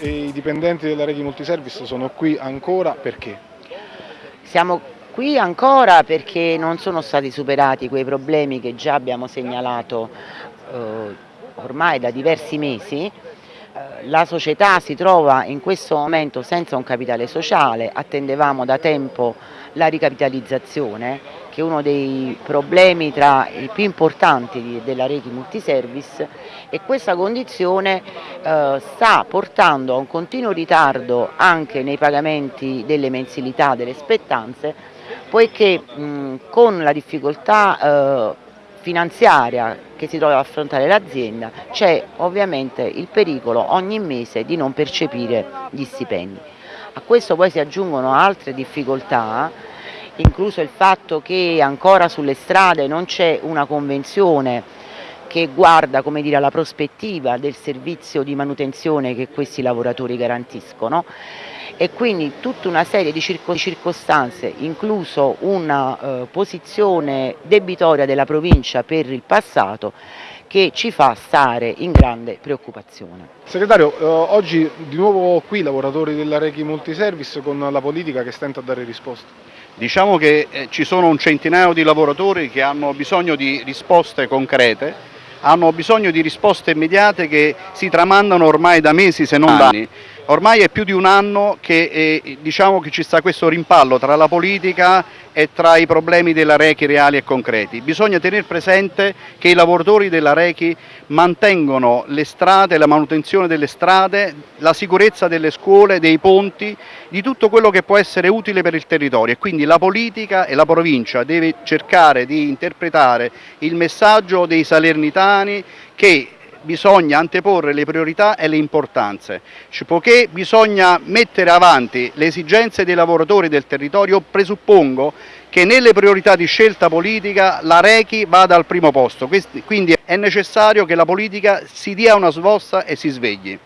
e i dipendenti della Reghi Multiservice sono qui ancora perché? Siamo qui ancora perché non sono stati superati quei problemi che già abbiamo segnalato eh, ormai da diversi mesi. Eh, la società si trova in questo momento senza un capitale sociale, attendevamo da tempo la ricapitalizzazione che uno dei problemi tra i più importanti della rete multiservice e questa condizione eh, sta portando a un continuo ritardo anche nei pagamenti delle mensilità delle spettanze poiché con la difficoltà eh, finanziaria che si trova ad affrontare l'azienda c'è ovviamente il pericolo ogni mese di non percepire gli stipendi. A questo poi si aggiungono altre difficoltà incluso il fatto che ancora sulle strade non c'è una convenzione che guarda dire, alla prospettiva del servizio di manutenzione che questi lavoratori garantiscono e quindi tutta una serie di circostanze, incluso una eh, posizione debitoria della provincia per il passato, che ci fa stare in grande preoccupazione. Segretario, eh, oggi di nuovo qui lavoratori della Rechi Multiservice con la politica che stenta a dare risposte. Diciamo che eh, ci sono un centinaio di lavoratori che hanno bisogno di risposte concrete, hanno bisogno di risposte immediate che si tramandano ormai da mesi se non da anni. Ormai è più di un anno che, eh, diciamo che ci sta questo rimpallo tra la politica e tra i problemi della Rechi reali e concreti. Bisogna tenere presente che i lavoratori della Rechi mantengono le strade, la manutenzione delle strade, la sicurezza delle scuole, dei ponti, di tutto quello che può essere utile per il territorio e quindi la politica e la provincia deve cercare di interpretare il messaggio dei salernitani che bisogna anteporre le priorità e le importanze, poiché bisogna mettere avanti le esigenze dei lavoratori del territorio, presuppongo che nelle priorità di scelta politica la Rechi vada al primo posto, quindi è necessario che la politica si dia una svosta e si svegli.